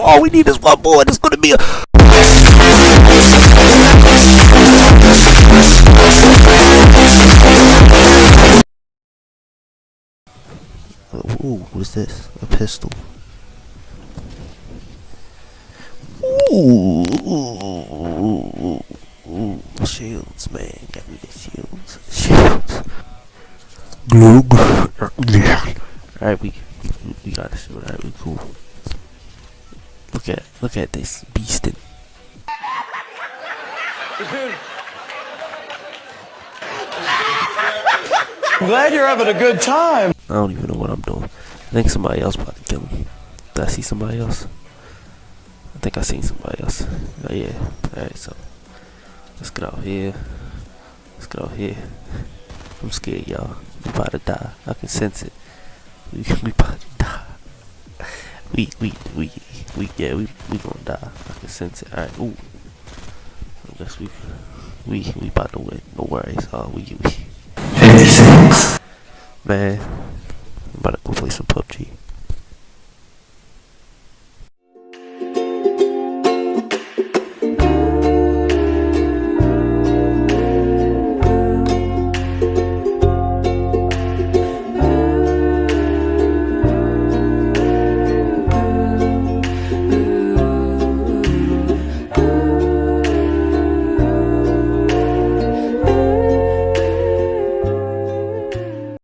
All we need is one more. It's gonna be a. Ooh, what is this? A pistol. Ooh, shields, man. Got me the shields. Shields. Glug. Alright, we, we we got this. Alright, we cool. Look at look at this beastin'. I'm glad you're having a good time. I don't even know what I'm doing. I think somebody else about to kill him. Did I see somebody else? I think I seen somebody else. Oh yeah. Alright, so let's get out here. Let's get out here. I'm scared, y'all. We about to die. I can sense it. We we about to die. We we we we yeah we we gonna die. I can sense it. Alright, ooh. I guess we we we about to win. No worries. Uh we we man. I'm about to go play some PUBG.